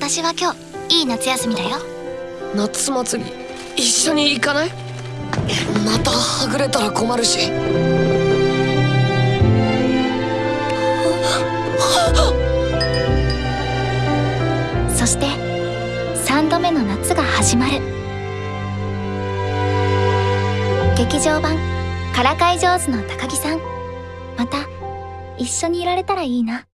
私は今日いい夏休みだよ。夏祭り一緒に行かない？またはぐれたら困るし。そして3度目の夏が始まる。劇場版「からかい上手の高木さん」また一緒にいられたらいいな。